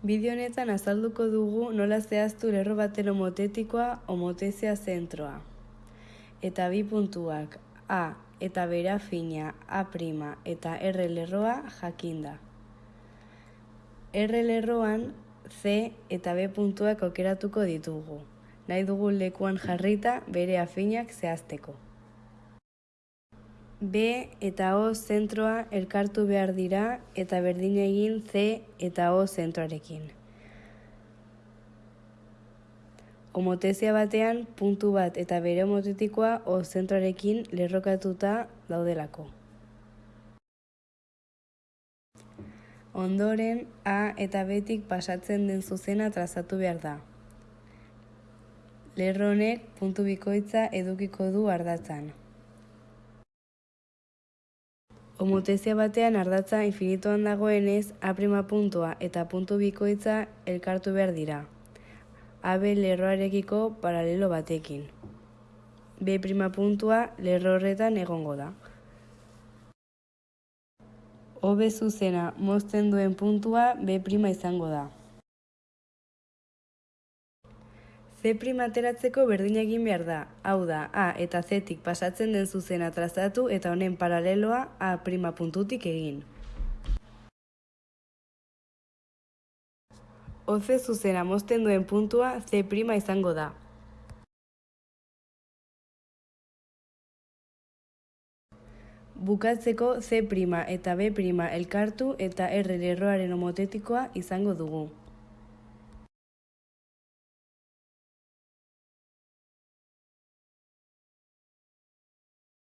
Bideo honetan azalduko dugu nola zehaztu lerro baten homotetikoa homotezia zentroa. Eta bi puntuak A eta bera fina A' eta R lerroa jakinda. R lerroan C eta B puntuak aukeratuko ditugu. Nahi dugu lekuan jarrita bere afinak zehazteko. B eta O zentroa elkartu behar dira eta berdin egin C eta O zentroarekin. Homotezia batean puntu bat eta bere homotetikoa O zentroarekin lerrokatuta daudelako. Ondoren, A eta Betik pasatzen den zuzena trazatu behar da. Lerronek puntu bikoitza edukiko du ardatzan. Homotezia batean ardatza infinitoan dagoenez, A' puntua eta puntu bikoitza elkartu behar dira. AB lerroarekiko paralelo batekin. B' puntua lerro horretan egongo da. OB zuzena mozten duen puntua B' izango da. C' ateratzeko berdin egin behar da, hau da, A eta Ztik pasatzen den zuzena trazatu eta honen paraleloa A' puntutik egin. OC zuzena mozten duen puntua C' izango da. Bukatzeko C' eta B' elkartu eta R lerroaren homotetikoa izango dugu.